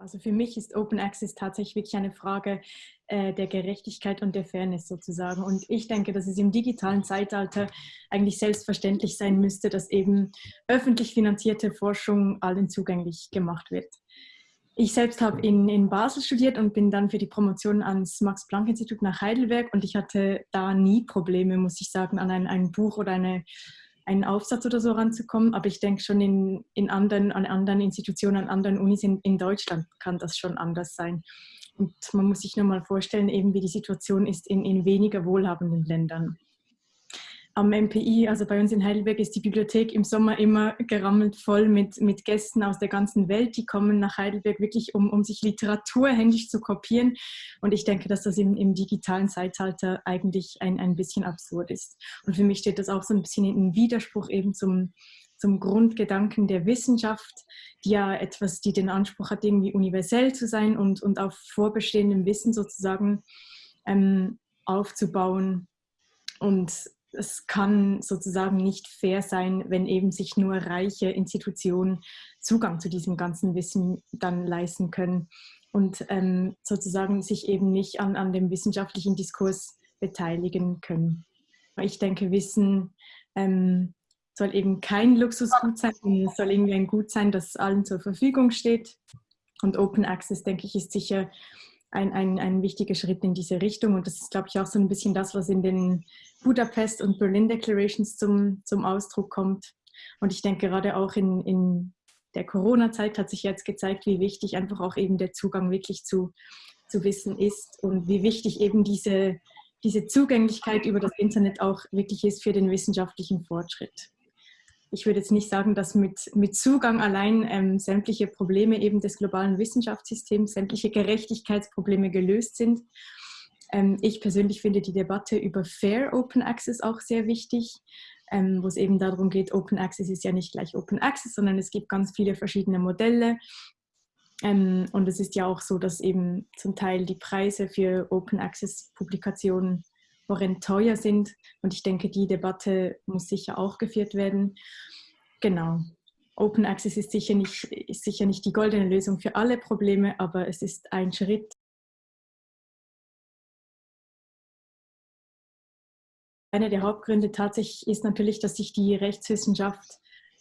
Also für mich ist Open Access tatsächlich wirklich eine Frage äh, der Gerechtigkeit und der Fairness sozusagen. Und ich denke, dass es im digitalen Zeitalter eigentlich selbstverständlich sein müsste, dass eben öffentlich finanzierte Forschung allen zugänglich gemacht wird. Ich selbst habe in, in Basel studiert und bin dann für die Promotion ans Max-Planck-Institut nach Heidelberg und ich hatte da nie Probleme, muss ich sagen, an ein, ein Buch oder eine einen Aufsatz oder so ranzukommen. Aber ich denke schon in, in anderen, an anderen Institutionen, an anderen Unis in, in Deutschland kann das schon anders sein. Und man muss sich nur mal vorstellen, eben wie die Situation ist in, in weniger wohlhabenden Ländern am MPI, also bei uns in Heidelberg, ist die Bibliothek im Sommer immer gerammelt voll mit, mit Gästen aus der ganzen Welt. Die kommen nach Heidelberg wirklich, um, um sich Literatur händisch zu kopieren. Und ich denke, dass das im, im digitalen Zeitalter eigentlich ein, ein bisschen absurd ist. Und für mich steht das auch so ein bisschen in Widerspruch eben zum, zum Grundgedanken der Wissenschaft, die ja etwas, die den Anspruch hat, irgendwie universell zu sein und, und auf vorbestehendem Wissen sozusagen ähm, aufzubauen. Und es kann sozusagen nicht fair sein, wenn eben sich nur reiche Institutionen Zugang zu diesem ganzen Wissen dann leisten können und ähm, sozusagen sich eben nicht an, an dem wissenschaftlichen Diskurs beteiligen können. Ich denke, Wissen ähm, soll eben kein Luxusgut sein, es soll irgendwie ein Gut sein, das allen zur Verfügung steht. Und Open Access, denke ich, ist sicher ein, ein, ein wichtiger Schritt in diese Richtung. Und das ist, glaube ich, auch so ein bisschen das, was in den Budapest und Berlin Declarations zum, zum Ausdruck kommt. Und ich denke gerade auch in, in der Corona-Zeit hat sich jetzt gezeigt, wie wichtig einfach auch eben der Zugang wirklich zu, zu Wissen ist und wie wichtig eben diese, diese Zugänglichkeit über das Internet auch wirklich ist für den wissenschaftlichen Fortschritt ich würde jetzt nicht sagen, dass mit, mit Zugang allein ähm, sämtliche Probleme eben des globalen Wissenschaftssystems, sämtliche Gerechtigkeitsprobleme gelöst sind. Ähm, ich persönlich finde die Debatte über Fair Open Access auch sehr wichtig, ähm, wo es eben darum geht, Open Access ist ja nicht gleich Open Access, sondern es gibt ganz viele verschiedene Modelle. Ähm, und es ist ja auch so, dass eben zum Teil die Preise für Open Access Publikationen horrend teuer sind. Und ich denke, die Debatte muss sicher auch geführt werden. Genau. Open Access ist sicher nicht, ist sicher nicht die goldene Lösung für alle Probleme, aber es ist ein Schritt. Einer der Hauptgründe tatsächlich ist natürlich, dass sich die Rechtswissenschaft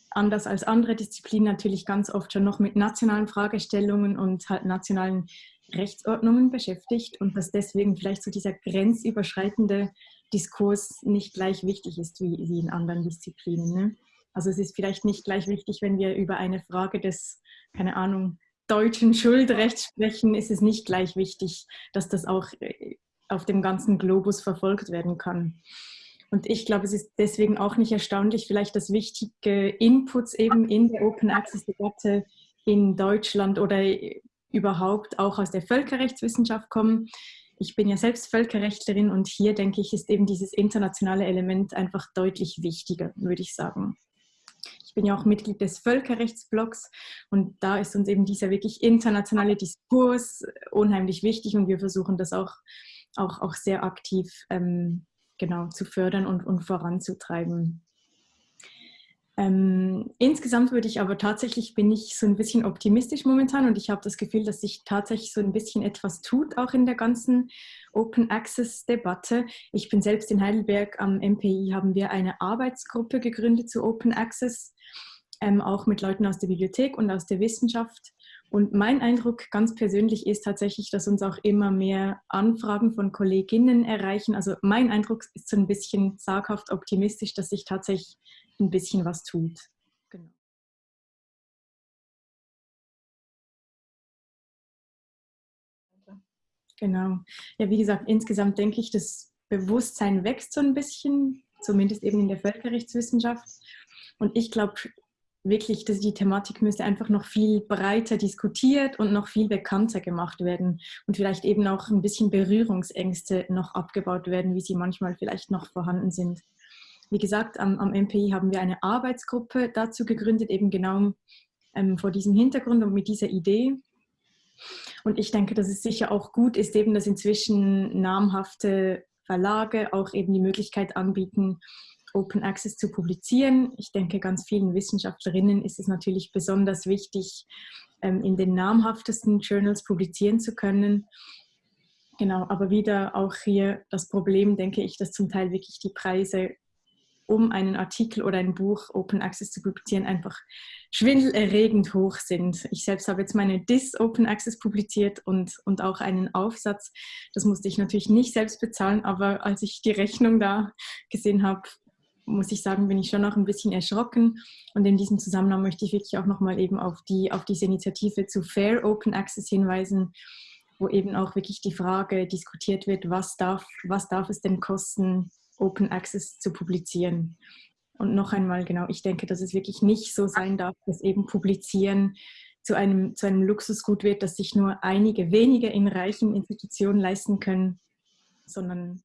anders als andere Disziplinen natürlich ganz oft schon noch mit nationalen Fragestellungen und halt nationalen Rechtsordnungen beschäftigt und dass deswegen vielleicht so dieser grenzüberschreitende Diskurs nicht gleich wichtig ist wie, wie in anderen Disziplinen. Ne? Also es ist vielleicht nicht gleich wichtig, wenn wir über eine Frage des, keine Ahnung, deutschen Schuldrechts sprechen, ist es nicht gleich wichtig, dass das auch äh, auf dem ganzen Globus verfolgt werden kann. Und ich glaube, es ist deswegen auch nicht erstaunlich, vielleicht, dass wichtige Inputs eben in der Open Access Debatte in Deutschland oder überhaupt auch aus der Völkerrechtswissenschaft kommen. Ich bin ja selbst Völkerrechtlerin und hier denke ich, ist eben dieses internationale Element einfach deutlich wichtiger, würde ich sagen. Ich bin ja auch Mitglied des Völkerrechtsblocks und da ist uns eben dieser wirklich internationale Diskurs unheimlich wichtig und wir versuchen das auch, auch, auch sehr aktiv ähm, genau, zu fördern und, und voranzutreiben. Ähm, insgesamt würde ich aber tatsächlich, bin ich so ein bisschen optimistisch momentan und ich habe das Gefühl, dass sich tatsächlich so ein bisschen etwas tut, auch in der ganzen Open Access Debatte. Ich bin selbst in Heidelberg am MPI, haben wir eine Arbeitsgruppe gegründet zu Open Access, ähm, auch mit Leuten aus der Bibliothek und aus der Wissenschaft. Und mein Eindruck ganz persönlich ist tatsächlich, dass uns auch immer mehr Anfragen von Kolleginnen erreichen. Also mein Eindruck ist so ein bisschen zaghaft optimistisch, dass sich tatsächlich ein bisschen was tut. Genau. Genau. Ja, wie gesagt, insgesamt denke ich, das Bewusstsein wächst so ein bisschen, zumindest eben in der Völkerrechtswissenschaft. Und ich glaube wirklich, dass die Thematik müsste einfach noch viel breiter diskutiert und noch viel bekannter gemacht werden und vielleicht eben auch ein bisschen Berührungsängste noch abgebaut werden, wie sie manchmal vielleicht noch vorhanden sind. Wie gesagt, am, am MPI haben wir eine Arbeitsgruppe dazu gegründet, eben genau ähm, vor diesem Hintergrund und mit dieser Idee. Und ich denke, dass es sicher auch gut ist, eben, dass inzwischen namhafte Verlage auch eben die Möglichkeit anbieten, Open Access zu publizieren. Ich denke, ganz vielen Wissenschaftlerinnen ist es natürlich besonders wichtig, ähm, in den namhaftesten Journals publizieren zu können. Genau, aber wieder auch hier das Problem, denke ich, dass zum Teil wirklich die Preise um einen Artikel oder ein Buch Open Access zu publizieren, einfach schwindelerregend hoch sind. Ich selbst habe jetzt meine DIS Open Access publiziert und, und auch einen Aufsatz. Das musste ich natürlich nicht selbst bezahlen, aber als ich die Rechnung da gesehen habe, muss ich sagen, bin ich schon noch ein bisschen erschrocken. Und in diesem Zusammenhang möchte ich wirklich auch nochmal eben auf, die, auf diese Initiative zu Fair Open Access hinweisen, wo eben auch wirklich die Frage diskutiert wird, was darf, was darf es denn kosten, Open Access zu publizieren. Und noch einmal, genau, ich denke, dass es wirklich nicht so sein darf, dass eben Publizieren zu einem, zu einem Luxusgut wird, das sich nur einige wenige in reichen Institutionen leisten können, sondern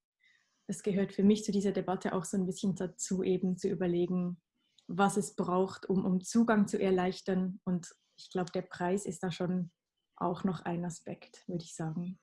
es gehört für mich zu dieser Debatte auch so ein bisschen dazu, eben zu überlegen, was es braucht, um, um Zugang zu erleichtern. Und ich glaube, der Preis ist da schon auch noch ein Aspekt, würde ich sagen.